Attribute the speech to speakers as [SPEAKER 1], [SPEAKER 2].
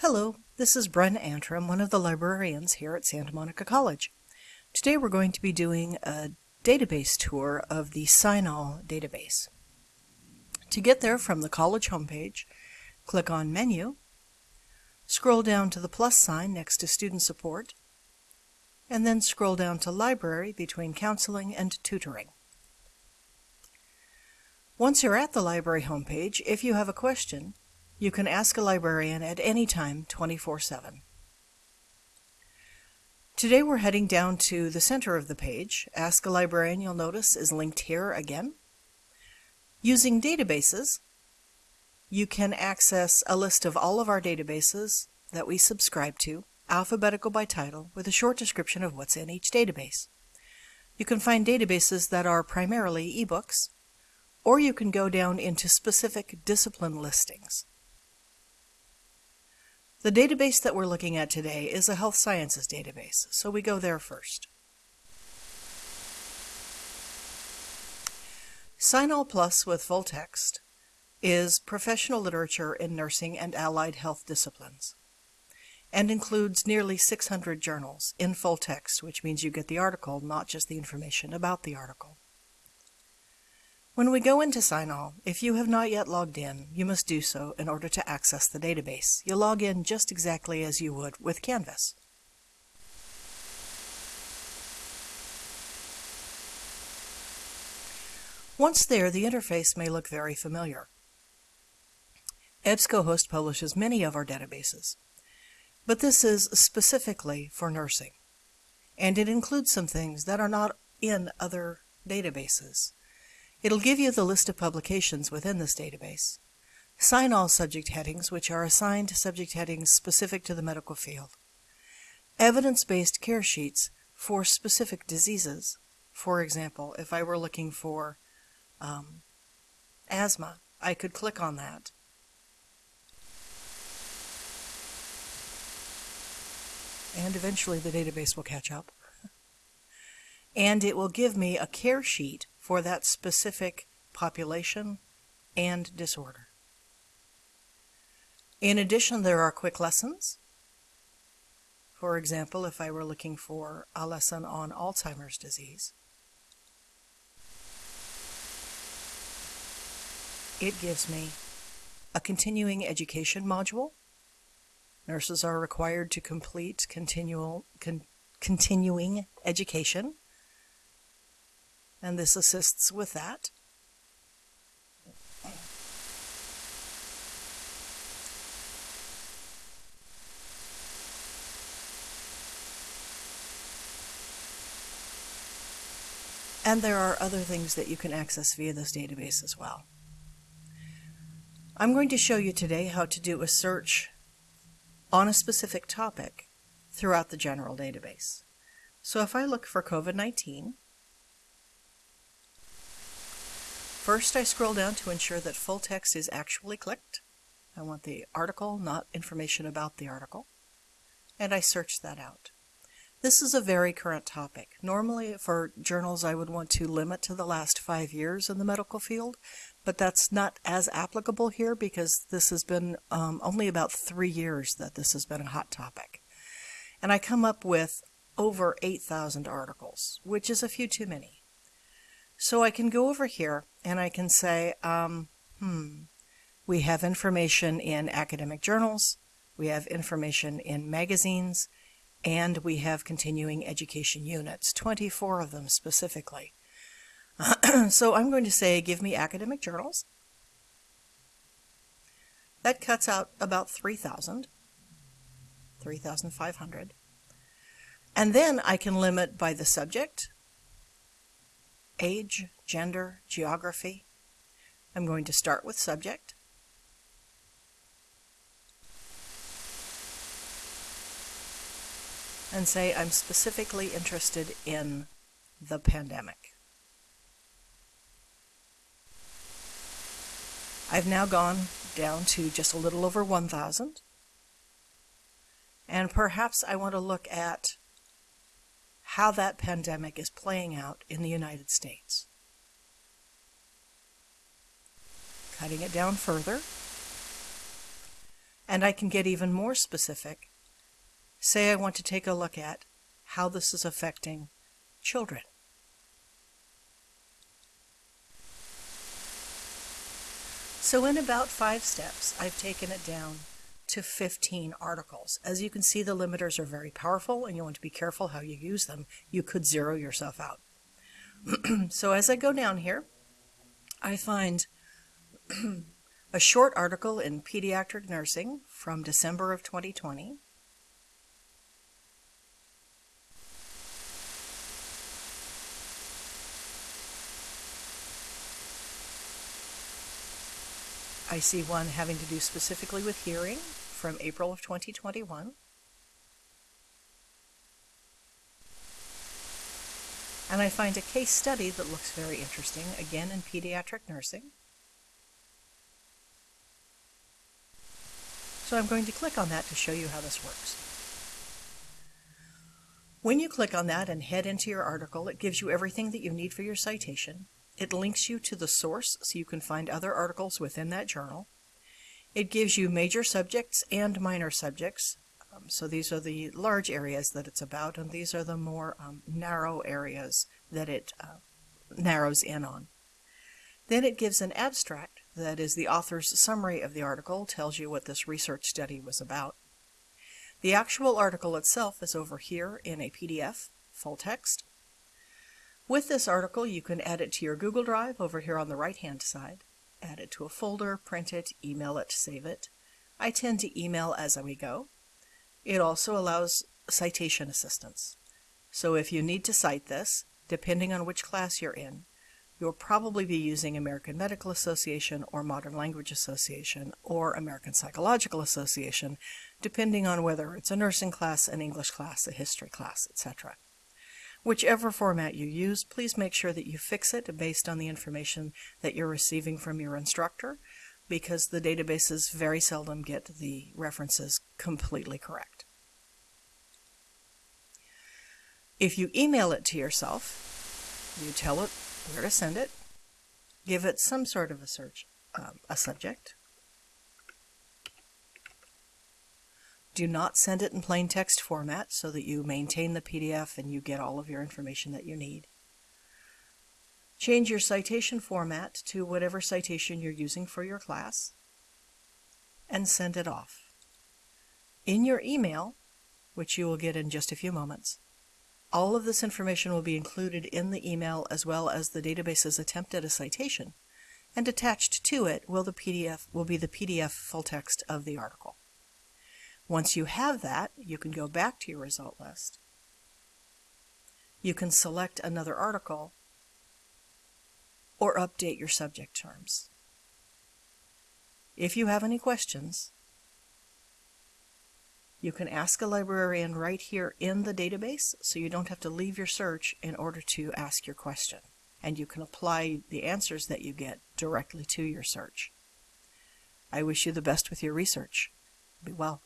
[SPEAKER 1] Hello, this is Bren Antrim, one of the librarians here at Santa Monica College. Today we're going to be doing a database tour of the CINAHL database. To get there from the college homepage, click on Menu, scroll down to the plus sign next to Student Support, and then scroll down to Library between Counseling and Tutoring. Once you're at the library homepage, if you have a question, you can ask a librarian at any time 24 7. Today we're heading down to the center of the page. Ask a Librarian, you'll notice, is linked here again. Using databases, you can access a list of all of our databases that we subscribe to, alphabetical by title, with a short description of what's in each database. You can find databases that are primarily ebooks, or you can go down into specific discipline listings. The database that we're looking at today is a health sciences database, so we go there first. CINAHL Plus with full text is professional literature in nursing and allied health disciplines and includes nearly 600 journals in full text, which means you get the article, not just the information about the article. When we go into CINAHL, if you have not yet logged in, you must do so in order to access the database. You'll log in just exactly as you would with Canvas. Once there, the interface may look very familiar. EBSCOhost publishes many of our databases, but this is specifically for nursing, and it includes some things that are not in other databases. It'll give you the list of publications within this database. CINAHL subject headings, which are assigned subject headings specific to the medical field. Evidence-based care sheets for specific diseases. For example, if I were looking for um, asthma, I could click on that. And eventually the database will catch up. and it will give me a care sheet for that specific population and disorder. In addition, there are quick lessons. For example, if I were looking for a lesson on Alzheimer's disease, it gives me a continuing education module. Nurses are required to complete continual, con, continuing education and this assists with that. And there are other things that you can access via this database as well. I'm going to show you today how to do a search on a specific topic throughout the general database. So if I look for COVID-19, First, I scroll down to ensure that full text is actually clicked. I want the article, not information about the article. And I search that out. This is a very current topic. Normally for journals I would want to limit to the last five years in the medical field, but that's not as applicable here because this has been um, only about three years that this has been a hot topic. And I come up with over 8,000 articles, which is a few too many. So I can go over here and I can say, um, hmm, we have information in academic journals, we have information in magazines, and we have continuing education units, 24 of them specifically. so I'm going to say, give me academic journals. That cuts out about 3,000, 3,500. And then I can limit by the subject, age, gender, geography. I'm going to start with subject. And say I'm specifically interested in the pandemic. I've now gone down to just a little over 1,000. And perhaps I want to look at how that pandemic is playing out in the United States. Cutting it down further. And I can get even more specific. Say I want to take a look at how this is affecting children. So in about five steps, I've taken it down to 15 articles. As you can see, the limiters are very powerful and you want to be careful how you use them. You could zero yourself out. so as I go down here, I find a short article in Pediatric Nursing from December of 2020. I see one having to do specifically with hearing from April of 2021. And I find a case study that looks very interesting, again in pediatric nursing. So I'm going to click on that to show you how this works. When you click on that and head into your article, it gives you everything that you need for your citation. It links you to the source so you can find other articles within that journal. It gives you major subjects and minor subjects. Um, so these are the large areas that it's about, and these are the more um, narrow areas that it uh, narrows in on. Then it gives an abstract, that is the author's summary of the article, tells you what this research study was about. The actual article itself is over here in a PDF, full text. With this article, you can add it to your Google Drive over here on the right-hand side. Add it to a folder, print it, email it, save it. I tend to email as we go. It also allows citation assistance. So if you need to cite this, depending on which class you're in, you'll probably be using American Medical Association or Modern Language Association or American Psychological Association, depending on whether it's a nursing class, an English class, a history class, etc. Whichever format you use, please make sure that you fix it based on the information that you're receiving from your instructor because the databases very seldom get the references completely correct. If you email it to yourself, you tell it where to send it, give it some sort of a search, um, a subject, Do not send it in plain text format so that you maintain the PDF and you get all of your information that you need. Change your citation format to whatever citation you're using for your class and send it off. In your email, which you will get in just a few moments, all of this information will be included in the email as well as the database's attempt at a citation, and attached to it will the PDF will be the PDF full text of the article. Once you have that, you can go back to your result list. You can select another article or update your subject terms. If you have any questions, you can ask a librarian right here in the database so you don't have to leave your search in order to ask your question. And you can apply the answers that you get directly to your search. I wish you the best with your research. Be well.